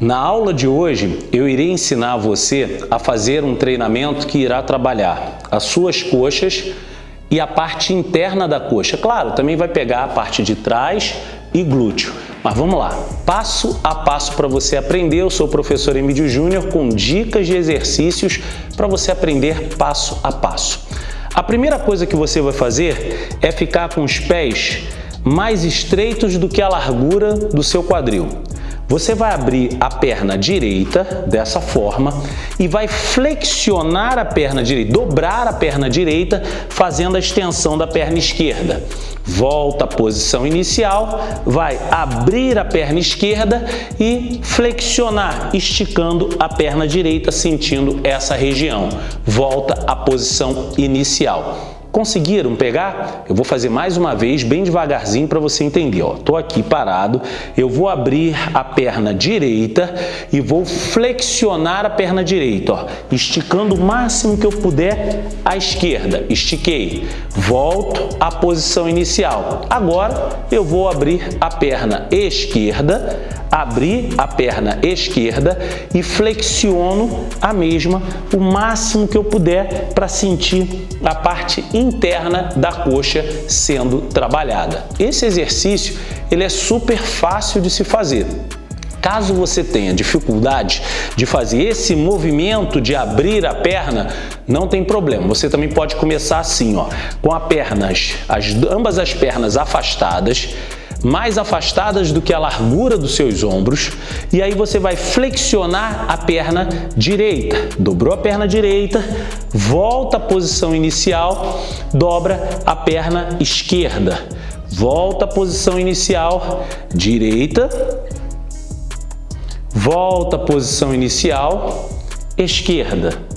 Na aula de hoje, eu irei ensinar você a fazer um treinamento que irá trabalhar as suas coxas e a parte interna da coxa. Claro, também vai pegar a parte de trás e glúteo. Mas vamos lá, passo a passo para você aprender. Eu sou o professor Emílio Júnior com dicas de exercícios para você aprender passo a passo. A primeira coisa que você vai fazer é ficar com os pés mais estreitos do que a largura do seu quadril. Você vai abrir a perna direita dessa forma e vai flexionar a perna direita, dobrar a perna direita, fazendo a extensão da perna esquerda. Volta à posição inicial, vai abrir a perna esquerda e flexionar, esticando a perna direita, sentindo essa região. Volta à posição inicial. Conseguiram pegar? Eu vou fazer mais uma vez, bem devagarzinho para você entender. Estou aqui parado, eu vou abrir a perna direita e vou flexionar a perna direita, ó, esticando o máximo que eu puder à esquerda. Estiquei. Volto à posição inicial. Agora eu vou abrir a perna esquerda, abrir a perna esquerda e flexiono a mesma o máximo que eu puder para sentir a parte interna da coxa sendo trabalhada. Esse exercício ele é super fácil de se fazer. Caso você tenha dificuldade de fazer esse movimento de abrir a perna, não tem problema. Você também pode começar assim, ó, com as pernas, as, ambas as pernas afastadas, mais afastadas do que a largura dos seus ombros e aí você vai flexionar a perna direita. Dobrou a perna direita, volta à posição inicial, dobra a perna esquerda. Volta à posição inicial, direita, volta à posição inicial, esquerda.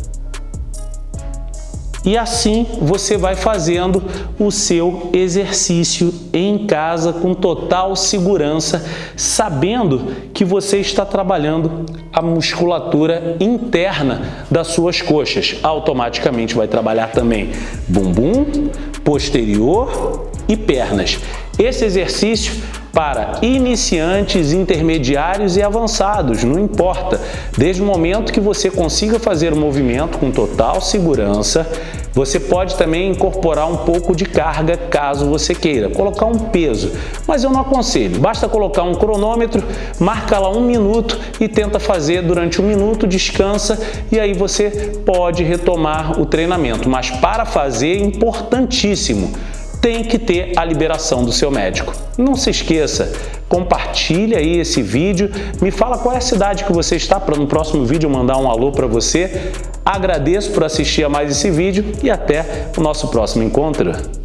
E assim você vai fazendo o seu exercício em casa com total segurança, sabendo que você está trabalhando a musculatura interna das suas coxas. Automaticamente vai trabalhar também bumbum, posterior e pernas. Esse exercício para iniciantes, intermediários e avançados, não importa. Desde o momento que você consiga fazer o movimento com total segurança, você pode também incorporar um pouco de carga caso você queira, colocar um peso, mas eu não aconselho. Basta colocar um cronômetro, marca lá um minuto e tenta fazer durante um minuto, descansa e aí você pode retomar o treinamento. Mas para fazer, é importantíssimo, tem que ter a liberação do seu médico. Não se esqueça, compartilhe aí esse vídeo, me fala qual é a cidade que você está para no próximo vídeo mandar um alô para você. Agradeço por assistir a mais esse vídeo e até o nosso próximo encontro.